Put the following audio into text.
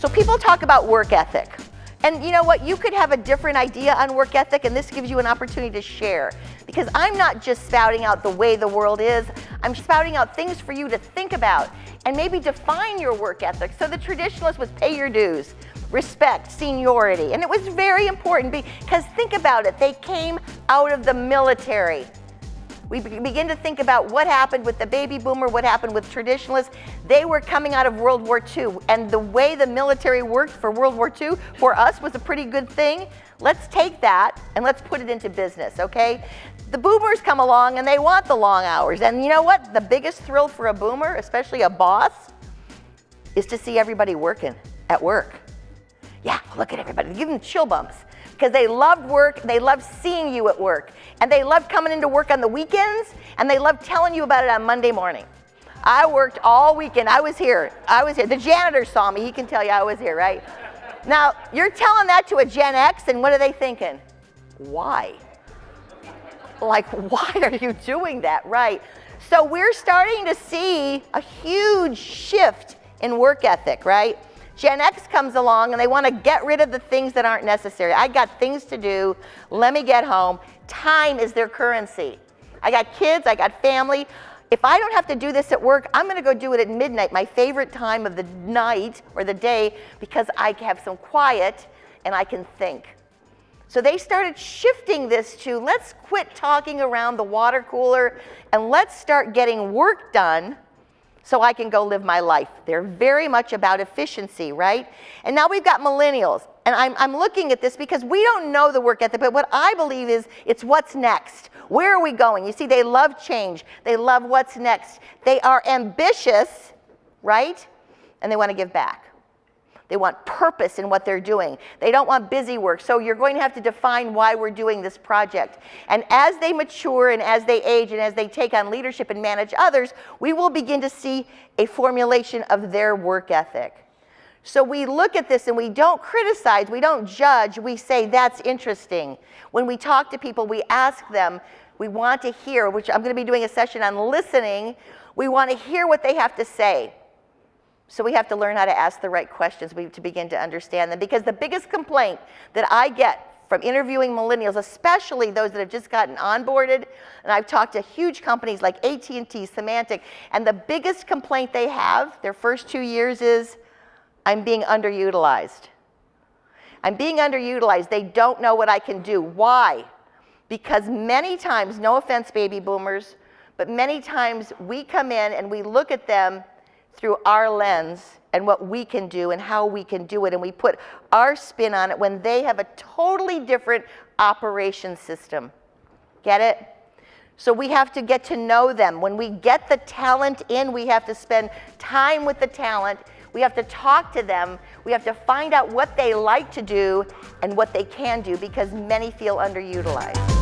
So people talk about work ethic. And you know what? You could have a different idea on work ethic, and this gives you an opportunity to share. Because I'm not just spouting out the way the world is, I'm spouting out things for you to think about and maybe define your work ethic. So the traditionalist was pay your dues, respect, seniority. And it was very important because think about it, they came out of the military. We begin to think about what happened with the baby boomer, what happened with traditionalists. They were coming out of World War II, and the way the military worked for World War II for us was a pretty good thing. Let's take that and let's put it into business, okay? The boomers come along and they want the long hours. And you know what? The biggest thrill for a boomer, especially a boss, is to see everybody working at work. Yeah, look at everybody. Give them chill bumps because they loved work, they loved seeing you at work, and they loved coming into work on the weekends, and they loved telling you about it on Monday morning. I worked all weekend. I was here. I was here. The janitor saw me. He can tell you I was here, right? Now, you're telling that to a Gen X, and what are they thinking? Why? Like, why are you doing that, right? So we're starting to see a huge shift in work ethic, right? Gen X comes along and they want to get rid of the things that aren't necessary. I got things to do. Let me get home. Time is their currency. I got kids, I got family. If I don't have to do this at work, I'm going to go do it at midnight, my favorite time of the night or the day, because I can have some quiet and I can think. So they started shifting this to let's quit talking around the water cooler and let's start getting work done so I can go live my life. They're very much about efficiency, right? And now we've got millennials. And I'm, I'm looking at this because we don't know the work ethic, but what I believe is it's what's next. Where are we going? You see, they love change. They love what's next. They are ambitious, right? And they want to give back. They want purpose in what they're doing. They don't want busy work. So you're going to have to define why we're doing this project. And as they mature and as they age and as they take on leadership and manage others, we will begin to see a formulation of their work ethic. So we look at this and we don't criticize, we don't judge, we say that's interesting. When we talk to people, we ask them, we want to hear, which I'm going to be doing a session on listening, we want to hear what they have to say. So we have to learn how to ask the right questions to begin to understand them. Because the biggest complaint that I get from interviewing millennials, especially those that have just gotten onboarded, and I've talked to huge companies like AT&T, Symantec, and the biggest complaint they have their first two years is, I'm being underutilized. I'm being underutilized. They don't know what I can do. Why? Because many times, no offense, baby boomers, but many times we come in and we look at them through our lens and what we can do and how we can do it. And we put our spin on it when they have a totally different operation system. Get it? So we have to get to know them. When we get the talent in, we have to spend time with the talent. We have to talk to them. We have to find out what they like to do and what they can do because many feel underutilized.